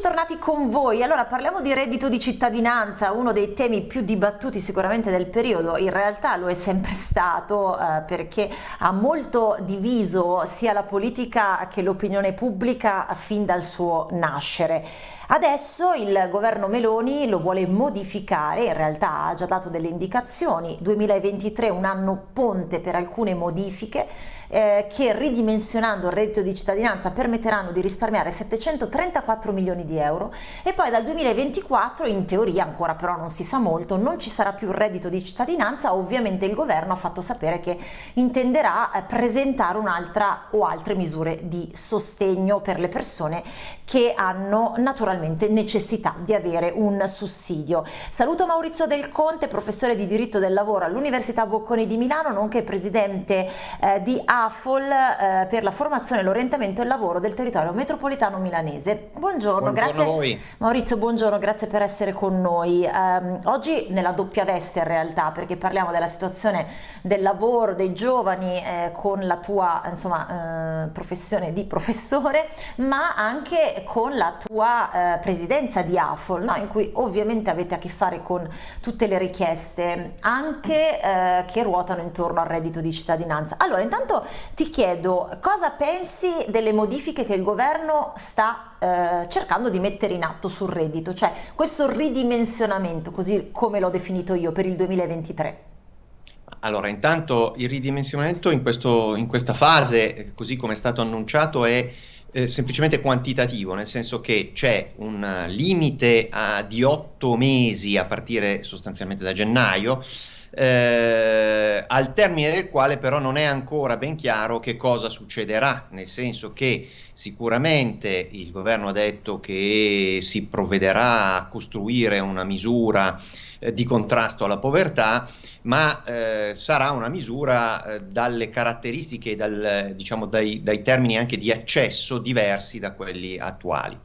Eccoci tornati con voi. Allora parliamo di reddito di cittadinanza, uno dei temi più dibattuti sicuramente del periodo. In realtà lo è sempre stato eh, perché ha molto diviso sia la politica che l'opinione pubblica fin dal suo nascere. Adesso il governo Meloni lo vuole modificare, in realtà ha già dato delle indicazioni, 2023 un anno ponte per alcune modifiche eh, che ridimensionando il reddito di cittadinanza permetteranno di risparmiare 734 milioni di euro e poi dal 2024 in teoria ancora però non si sa molto non ci sarà più il reddito di cittadinanza ovviamente il governo ha fatto sapere che intenderà eh, presentare un'altra o altre misure di sostegno per le persone che hanno naturalmente necessità di avere un sussidio. Saluto Maurizio Del Conte, professore di diritto del lavoro all'Università Bocconi di Milano nonché presidente eh, di A AFOL eh, per la formazione, l'orientamento e il lavoro del territorio metropolitano milanese. Buongiorno, buongiorno grazie. Maurizio, buongiorno, grazie per essere con noi. Um, oggi nella doppia veste in realtà, perché parliamo della situazione del lavoro dei giovani eh, con la tua insomma, eh, professione di professore, ma anche con la tua eh, presidenza di AFOL, no? in cui ovviamente avete a che fare con tutte le richieste, anche eh, che ruotano intorno al reddito di cittadinanza. Allora, intanto ti chiedo cosa pensi delle modifiche che il governo sta eh, cercando di mettere in atto sul reddito, cioè questo ridimensionamento, così come l'ho definito io, per il 2023. Allora, intanto il ridimensionamento in, questo, in questa fase, così come è stato annunciato, è eh, semplicemente quantitativo, nel senso che c'è un limite a, di otto mesi a partire sostanzialmente da gennaio eh, al termine del quale però non è ancora ben chiaro che cosa succederà, nel senso che sicuramente il governo ha detto che si provvederà a costruire una misura eh, di contrasto alla povertà, ma eh, sarà una misura eh, dalle caratteristiche, dal, diciamo, dai, dai termini anche di accesso diversi da quelli attuali.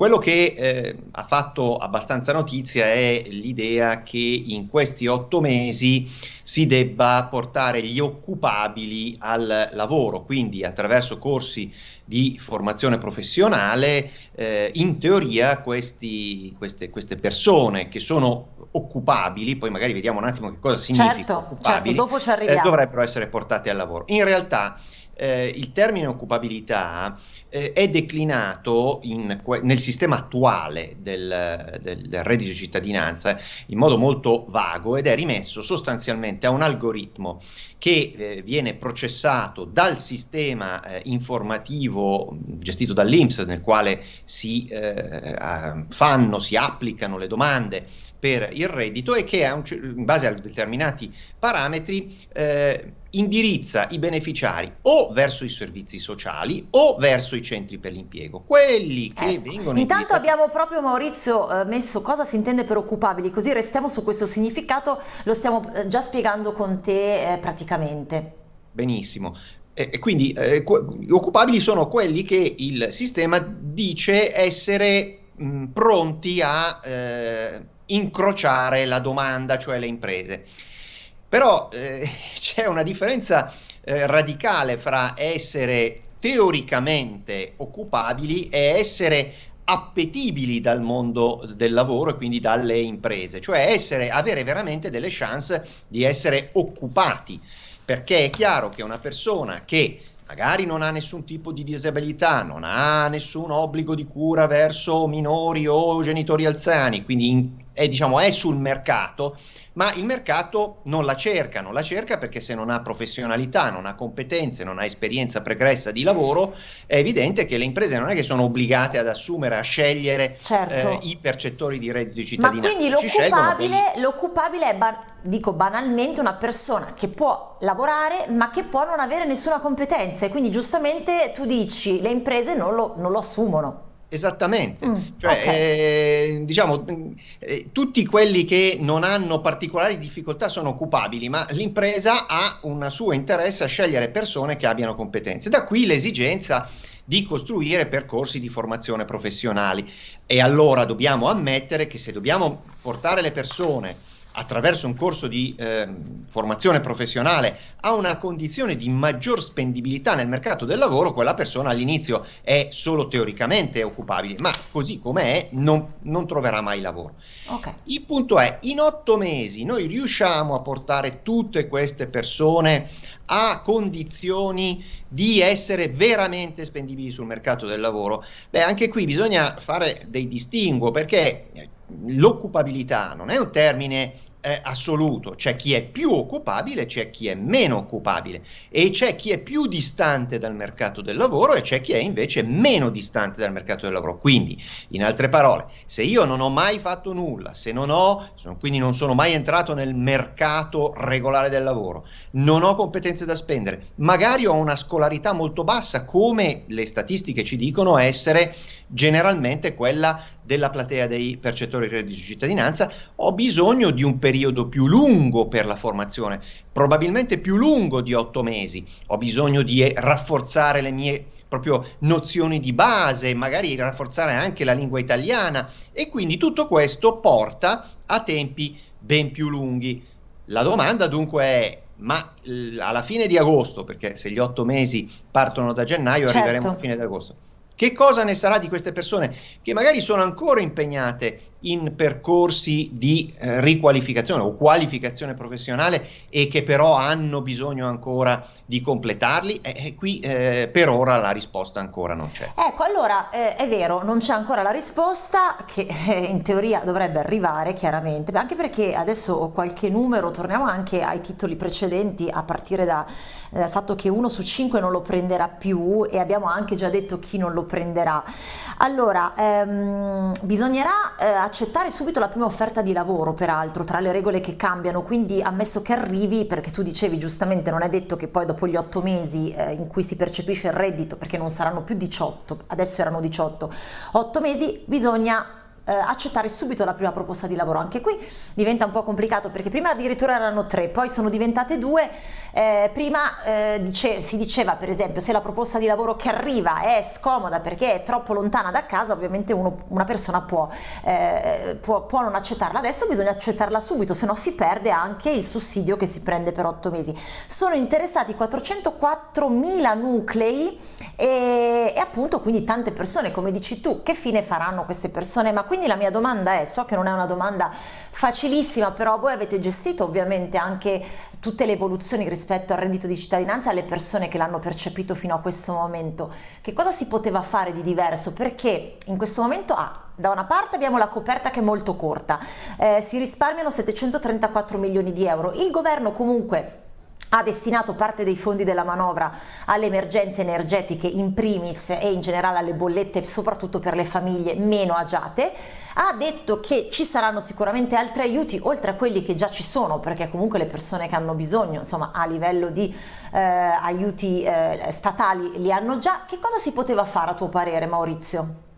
Quello che eh, ha fatto abbastanza notizia è l'idea che in questi otto mesi si debba portare gli occupabili al lavoro, quindi attraverso corsi di formazione professionale, eh, in teoria questi, queste, queste, persone che sono occupabili, poi magari vediamo un attimo che cosa significa certo, certo occupabili, certo, eh, dovrebbero essere portate al lavoro. In realtà eh, il termine occupabilità eh, è declinato in, nel sistema attuale del, del, del, reddito di cittadinanza in modo molto vago ed è rimesso sostanzialmente a un algoritmo che eh, viene processato dal sistema eh, informativo gestito dall'Inps nel quale si eh, fanno, si applicano le domande per il reddito e che un, in base a determinati parametri eh, indirizza i beneficiari o verso i servizi sociali o verso i centri per l'impiego, quelli che ecco. vengono Intanto abbiamo proprio Maurizio eh, messo cosa si intende per occupabili, così restiamo su questo significato, lo stiamo eh, già spiegando con te eh, praticamente. Benissimo. E quindi eh, occupabili sono quelli che il sistema dice essere mh, pronti a eh, incrociare la domanda, cioè le imprese. Però eh, c'è una differenza eh, radicale fra essere teoricamente occupabili e essere appetibili dal mondo del lavoro e quindi dalle imprese, cioè essere, avere veramente delle chance di essere occupati, perché è chiaro che una persona che magari non ha nessun tipo di disabilità, non ha nessun obbligo di cura verso minori o genitori anziani, quindi in, è, diciamo, è sul mercato, ma il mercato non la cerca, non la cerca perché se non ha professionalità, non ha competenze, non ha esperienza pregressa di lavoro, è evidente che le imprese non è che sono obbligate ad assumere, a scegliere certo. eh, i percettori di reddito di cittadinanza. Ma quindi l'occupabile, l'occupabile è, ba dico banalmente, una persona che può lavorare ma che può non avere nessuna competenza e quindi giustamente tu dici le imprese non lo, non lo assumono. Esattamente, mm, cioè, okay. eh, diciamo, eh, tutti quelli che non hanno particolari difficoltà sono occupabili, ma l'impresa ha un suo interesse a scegliere persone che abbiano competenze. Da qui l'esigenza di costruire percorsi di formazione professionali. E allora dobbiamo ammettere che se dobbiamo portare le persone attraverso un corso di eh, formazione professionale ha una condizione di maggior spendibilità nel mercato del lavoro, quella persona all'inizio è solo teoricamente occupabile, ma così come è non, non troverà mai lavoro. Okay. Il punto è, in otto mesi noi riusciamo a portare tutte queste persone a condizioni di essere veramente spendibili sul mercato del lavoro? Beh, anche qui bisogna fare dei distinguo perché l'occupabilità non è un termine eh, assoluto, c'è chi è più occupabile, c'è chi è meno occupabile e c'è chi è più distante dal mercato del lavoro e c'è chi è invece meno distante dal mercato del lavoro. Quindi, in altre parole, se io non ho mai fatto nulla, se non ho, quindi non sono mai entrato nel mercato regolare del lavoro, non ho competenze da spendere, magari ho una scolarità molto bassa, come le statistiche ci dicono essere generalmente quella della platea dei percettori di reddito di cittadinanza, ho bisogno di un periodo più lungo per la formazione, probabilmente più lungo di otto mesi, ho bisogno di eh, rafforzare le mie proprio nozioni di base, magari rafforzare anche la lingua italiana e quindi tutto questo porta a tempi ben più lunghi. La domanda dunque è ma alla fine di agosto, perché se gli otto mesi partono da gennaio, certo. arriveremo a fine di agosto che cosa ne sarà di queste persone che magari sono ancora impegnate in percorsi di eh, riqualificazione o qualificazione professionale e che però hanno bisogno ancora di completarli? E, e qui eh, per ora la risposta ancora non c'è. Ecco, allora eh, è vero, non c'è ancora la risposta che eh, in teoria dovrebbe arrivare chiaramente, anche perché adesso ho qualche numero, torniamo anche ai titoli precedenti a partire da, dal fatto che uno su cinque non lo prenderà più e abbiamo anche già detto chi non lo prenderà. Allora, ehm, bisognerà eh, accettare subito la prima offerta di lavoro, peraltro, tra le regole che cambiano, quindi ammesso che arrivi, perché tu dicevi giustamente non è detto che poi dopo gli otto mesi eh, in cui si percepisce il reddito, perché non saranno più 18, adesso erano 18, otto mesi bisogna eh, accettare subito la prima proposta di lavoro. Anche qui diventa un po' complicato perché prima addirittura erano tre, poi sono diventate due. Eh, prima eh, dice, si diceva per esempio se la proposta di lavoro che arriva è scomoda perché è troppo lontana da casa, ovviamente uno, una persona può, eh, può, può, non accettarla. Adesso bisogna accettarla subito, se no si perde anche il sussidio che si prende per otto mesi. Sono interessati 404 mila nuclei e, e appunto quindi tante persone, come dici tu, che fine faranno queste persone? Ma quindi la mia domanda è, so che non è una domanda facilissima, però voi avete gestito ovviamente anche tutte le evoluzioni rispetto al reddito di cittadinanza alle persone che l'hanno percepito fino a questo momento. Che cosa si poteva fare di diverso? Perché in questo momento ah, da una parte abbiamo la coperta che è molto corta, eh, si risparmiano 734 milioni di euro, il governo comunque ha destinato parte dei fondi della manovra alle emergenze energetiche in primis e in generale alle bollette soprattutto per le famiglie meno agiate, ha detto che ci saranno sicuramente altri aiuti oltre a quelli che già ci sono perché comunque le persone che hanno bisogno insomma a livello di eh, aiuti eh, statali li hanno già, che cosa si poteva fare a tuo parere Maurizio?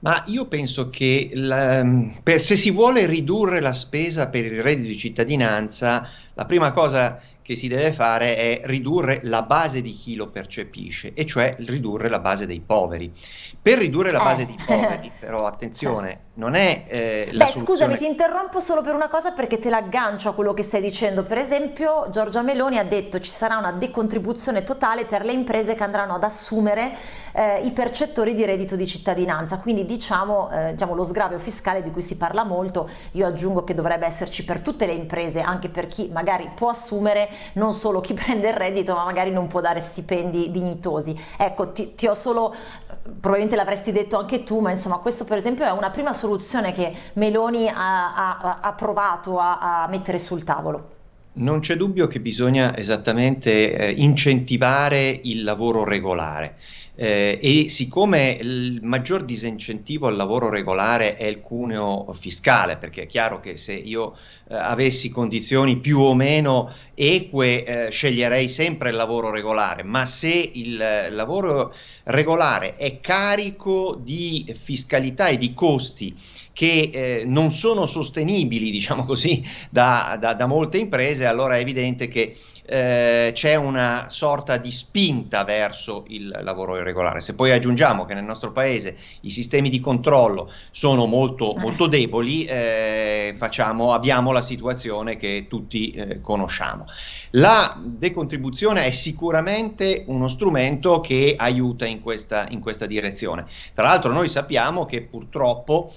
Ma io penso che la, per, se si vuole ridurre la spesa per il reddito di cittadinanza, la prima cosa che si deve fare è ridurre la base di chi lo percepisce, e cioè ridurre la base dei poveri. Per ridurre la eh. base dei poveri, però attenzione, certo non è eh, la Beh, soluzione... scusami, ti interrompo solo per una cosa perché te l'aggancio a quello che stai dicendo. Per esempio, Giorgia Meloni ha detto ci sarà una decontribuzione totale per le imprese che andranno ad assumere eh, i percettori di reddito di cittadinanza. Quindi diciamo, eh, diciamo lo sgravio fiscale di cui si parla molto, io aggiungo che dovrebbe esserci per tutte le imprese, anche per chi magari può assumere, non solo chi prende il reddito, ma magari non può dare stipendi dignitosi. Ecco, ti, ti ho solo, probabilmente l'avresti detto anche tu, ma insomma questo per esempio è una prima soluzione soluzione che Meloni ha, ha, ha provato a, a mettere sul tavolo? Non c'è dubbio che bisogna esattamente eh, incentivare il lavoro regolare. Eh, e siccome il maggior disincentivo al lavoro regolare è il cuneo fiscale, perché è chiaro che se io eh, avessi condizioni più o meno eque eh, sceglierei sempre il lavoro regolare, ma se il eh, lavoro regolare è carico di fiscalità e di costi che eh, non sono sostenibili, diciamo così, da, da, da, molte imprese, allora è evidente che eh, c'è una sorta di spinta verso il lavoro irregolare. Se poi aggiungiamo che nel nostro paese i sistemi di controllo sono molto, eh. molto deboli, eh, facciamo, abbiamo la situazione che tutti eh, conosciamo. La decontribuzione è sicuramente uno strumento che aiuta in questa, in questa direzione. Tra l'altro noi sappiamo che purtroppo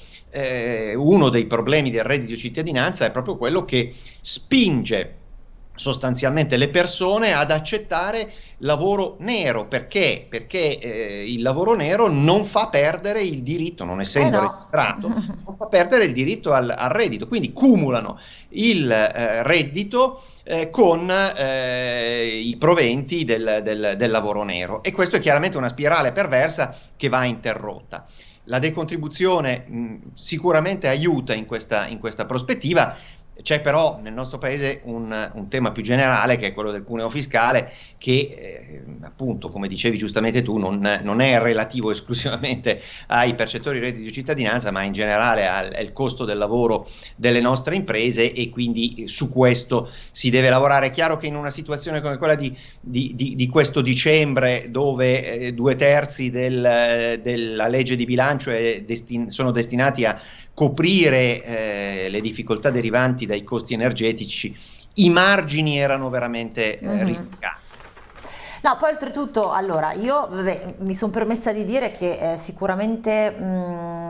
eh, uno dei problemi del reddito di cittadinanza è proprio quello che spinge sostanzialmente le persone ad accettare lavoro nero perché? Perché eh, il lavoro nero non fa perdere il diritto, non essendo eh no. registrato, non fa perdere il diritto al, al reddito, quindi cumulano il eh, reddito eh, con eh, i proventi del, del, del lavoro nero e questo è chiaramente una spirale perversa che va interrotta. La decontribuzione mh, sicuramente aiuta in questa, in questa prospettiva, c'è però nel nostro paese un, un, tema più generale che è quello del cuneo fiscale che eh, appunto come dicevi giustamente tu non, non, è relativo esclusivamente ai percettori di reddito di cittadinanza ma in generale al, al, costo del lavoro delle nostre imprese e quindi su questo si deve lavorare. È chiaro che in una situazione come quella di, di, di, di questo dicembre dove eh, due terzi del, della legge di bilancio destin sono destinati a coprire eh, le difficoltà derivanti dai costi energetici, i margini erano veramente eh, mm -hmm. risicati. No, poi oltretutto, allora, io vabbè, mi sono permessa di dire che eh, sicuramente mh, mm,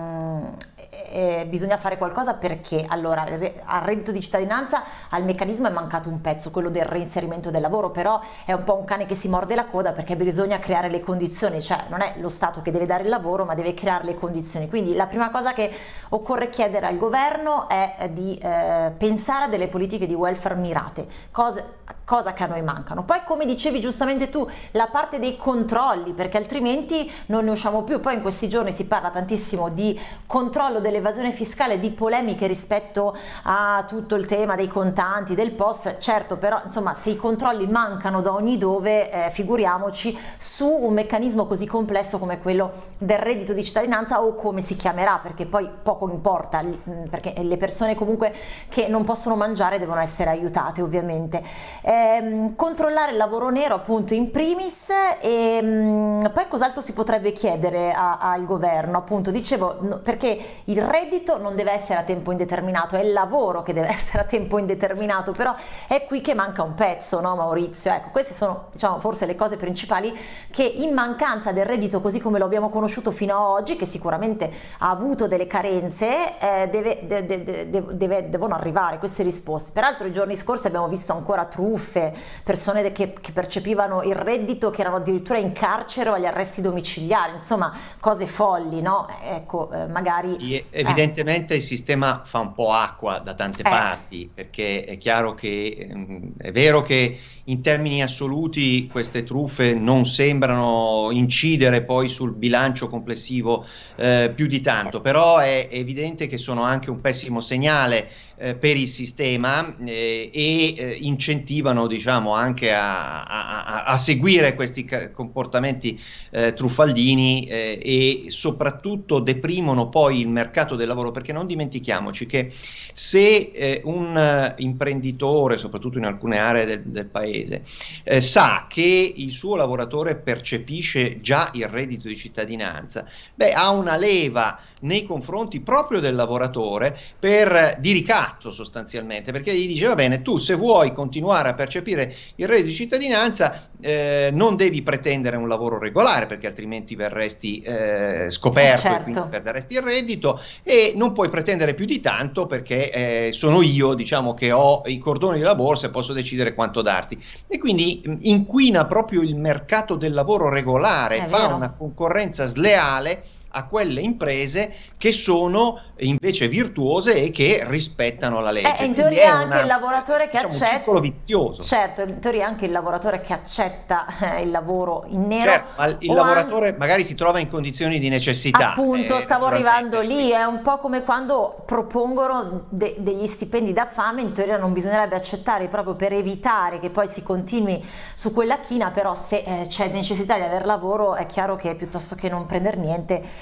eh, bisogna fare qualcosa perché allora al reddito di cittadinanza al meccanismo è mancato un pezzo, quello del reinserimento del lavoro, però è un po' un cane che si morde la coda perché bisogna creare le condizioni, cioè non è lo Stato che deve dare il lavoro ma deve creare le condizioni. Quindi la prima cosa che occorre chiedere al governo è di eh, pensare a delle politiche di welfare mirate, cose, cosa che a noi mancano. Poi come dicevi giustamente tu, la parte dei controlli perché altrimenti non ne usciamo più, poi in questi giorni si parla tantissimo di controllo delle dell'evasione fiscale, di polemiche rispetto a tutto il tema dei contanti, del POS, certo però insomma se i controlli mancano da ogni dove eh, figuriamoci su un meccanismo così complesso come quello del reddito di cittadinanza o come si chiamerà perché poi poco importa mm, perché le persone comunque che non possono mangiare devono essere aiutate ovviamente. Ehm, controllare il lavoro nero appunto in primis e mh, mm, poi cos'altro si potrebbe chiedere al governo appunto dicevo no, perché il reddito non deve essere a tempo indeterminato, è il lavoro che deve essere a tempo indeterminato, però è qui che manca un pezzo, no Maurizio? Ecco, queste sono diciamo, forse le cose principali che in mancanza del reddito così come lo abbiamo conosciuto fino ad oggi, che sicuramente ha avuto delle carenze, eh, deve, de, de, de, deve, devono arrivare queste risposte. Peraltro i giorni scorsi abbiamo visto ancora truffe, persone che, che percepivano il reddito che erano addirittura in carcere o agli arresti domiciliari, insomma cose folli, no? Ecco, eh, magari... Sì, evidentemente eh. il sistema fa un po' acqua da tante eh. parti, perché è chiaro che mh, è vero che in termini assoluti queste truffe non sembrano incidere poi sul bilancio complessivo eh, più di tanto, però è evidente che sono anche un pessimo segnale eh, per il sistema eh, e eh, incentivano diciamo, anche a, a, a, seguire questi comportamenti eh, truffaldini eh, e soprattutto deprimono poi il mercato del lavoro perché non dimentichiamoci che se eh, un imprenditore, soprattutto in alcune aree del, del paese, sa che il suo lavoratore percepisce già il reddito di cittadinanza, beh, ha una leva nei confronti proprio del lavoratore per di ricatto sostanzialmente, perché gli dice va bene, tu se vuoi continuare a percepire il reddito di cittadinanza eh, non devi pretendere un lavoro regolare perché altrimenti verresti eh, scoperto certo. e quindi perderesti il reddito e non puoi pretendere più di tanto perché eh, sono io diciamo che ho i cordoni della borsa e posso decidere quanto darti e quindi inquina proprio il mercato del lavoro regolare, fa una concorrenza sleale a quelle imprese che sono invece virtuose e che rispettano la legge. Eh, in teoria anche una, il lavoratore che diciamo, accetta... un ciclo vizioso. Certo, in teoria anche il lavoratore che accetta eh, il lavoro in nero... Certo, ma il lavoratore anche... magari si trova in condizioni di necessità. Appunto, eh, stavo arrivando lì, è un po' come quando propongono de degli stipendi da fame, in teoria non bisognerebbe accettare proprio per evitare che poi si continui su quella china, però se eh, c'è necessità di aver lavoro è chiaro che piuttosto che non prendere niente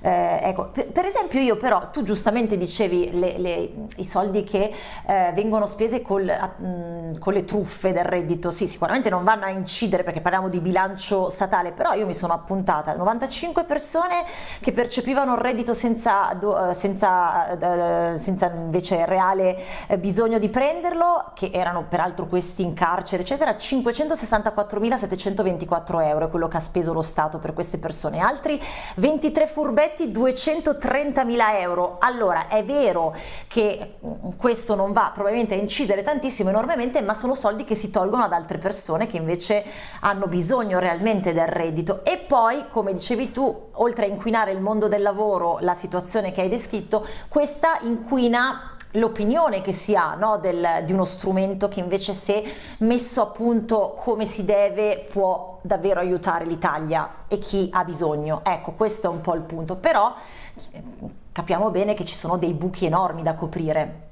eh, ecco, per, esempio io però, tu giustamente dicevi le, le, i soldi che eh, vengono spesi mm, con le truffe del reddito, sì sicuramente non vanno a incidere perché parliamo di bilancio statale, però io mi sono appuntata. 95 persone che percepivano il reddito senza, eh, senza, eh, senza invece reale eh, bisogno di prenderlo, che erano peraltro questi in carcere eccetera, 564.724 euro è quello che ha speso lo Stato per queste persone, altri 23 furbetti progetti 230 mila euro. Allora è vero che mm, questo non va probabilmente a incidere tantissimo enormemente, ma sono soldi che si tolgono ad altre persone che invece hanno bisogno realmente del reddito. E poi, come dicevi tu, oltre a inquinare il mondo del lavoro, la situazione che hai descritto, questa inquina l'opinione che si ha no, del, di uno strumento che invece se messo a punto come si deve può davvero aiutare l'Italia e chi ha bisogno. Ecco, questo è un po' il punto, però eh, capiamo bene che ci sono dei buchi enormi da coprire.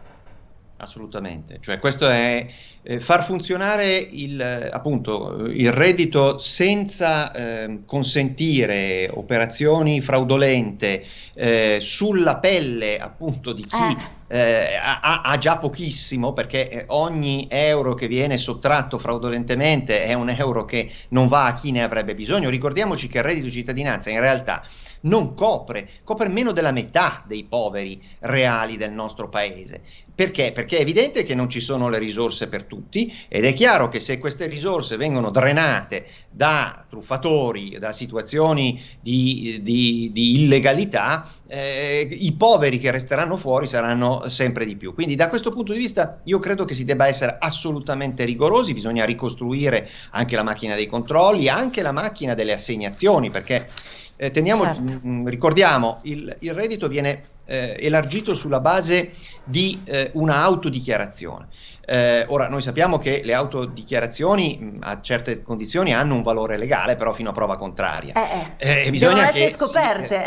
Assolutamente, cioè questo è eh, far funzionare il, appunto, il reddito senza eh, consentire operazioni fraudolente eh, sulla pelle appunto di chi eh ha, ha, già pochissimo perché eh, ogni euro che viene sottratto fraudolentemente è un euro che non va a chi ne avrebbe bisogno. Ricordiamoci che il reddito di cittadinanza in realtà non copre, copre meno della metà dei poveri reali del nostro paese. Perché? Perché è evidente che non ci sono le risorse per tutti ed è chiaro che se queste risorse vengono drenate da truffatori, da situazioni di, di, di illegalità, eh, i poveri che resteranno fuori saranno sempre di più. Quindi da questo punto di vista io credo che si debba essere assolutamente rigorosi, bisogna ricostruire anche la macchina dei controlli, anche la macchina delle assegnazioni, perché eh, teniamo, certo. mh, mm, ricordiamo, il, il, reddito viene eh, elargito sulla base di eh, una autodichiarazione. Eh, ora, noi sappiamo che le autodichiarazioni mh, mm, a certe condizioni hanno un valore legale, però fino a prova contraria. Eh, eh. eh bisogna che scoperte.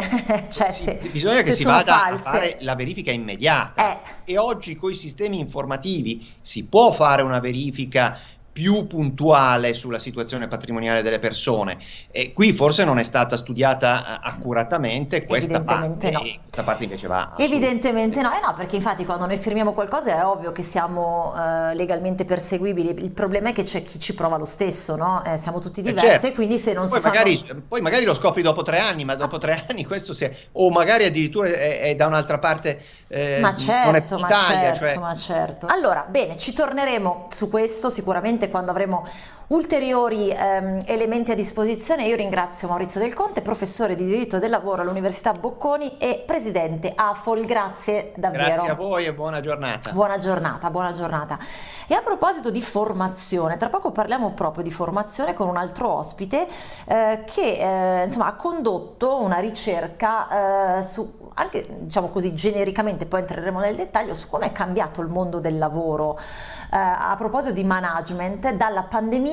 Si, cioè, si, se, bisogna che si vada false. a fare la verifica immediata. E oggi con i sistemi informativi si può fare una verifica più puntuale sulla situazione patrimoniale delle persone. E qui forse non è stata studiata eh, accuratamente questa parte, no. questa parte invece va. Evidentemente no, eh no, perché infatti quando noi firmiamo qualcosa è ovvio che siamo uh, legalmente perseguibili, il problema è che c'è chi ci prova lo stesso, no? eh, siamo tutti eh, diversi, certo. quindi se non poi si magari, fanno... Poi magari lo scopri dopo tre anni, ma dopo tre anni questo si è... o magari addirittura è, è da un'altra parte eh, ma certo, ma certo, cioè... ma certo. Allora, bene, ci torneremo su questo sicuramente quando avremo ulteriori ehm, elementi a disposizione. Io ringrazio Maurizio Del Conte, professore di diritto del lavoro all'Università Bocconi e presidente AFOL. Grazie davvero. Grazie a voi e buona giornata. Buona giornata, buona giornata. E a proposito di formazione, tra poco parliamo proprio di formazione con un altro ospite eh, che eh, insomma, ha condotto una ricerca eh, su anche diciamo così genericamente, poi entreremo nel dettaglio su come è cambiato il mondo del lavoro eh, a proposito di management dalla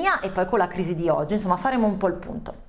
pandemia e poi con la crisi di oggi, insomma faremo un po' il punto.